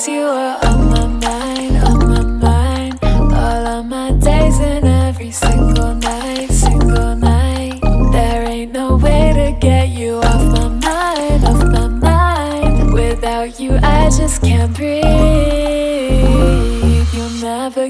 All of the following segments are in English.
Cause you are Without you I just can't breathe. You'll never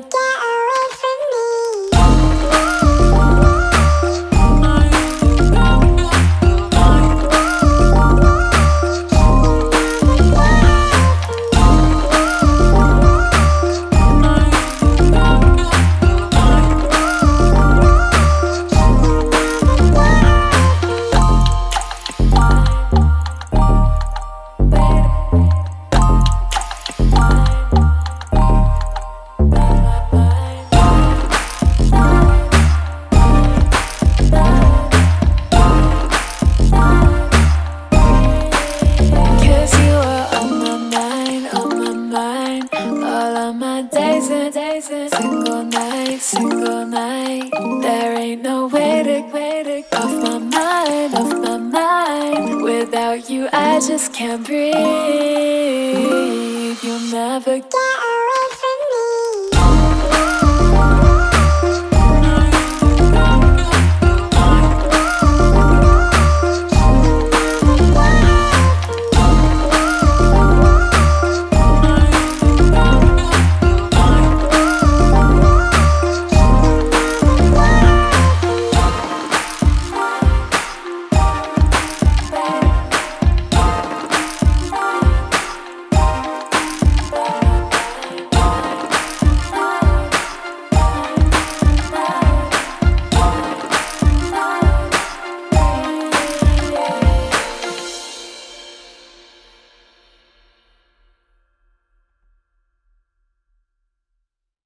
All of my days and days and single night, single night. There ain't no way to, way off my mind, off my mind. Without you I just can't breathe. You'll never